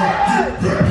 Buenas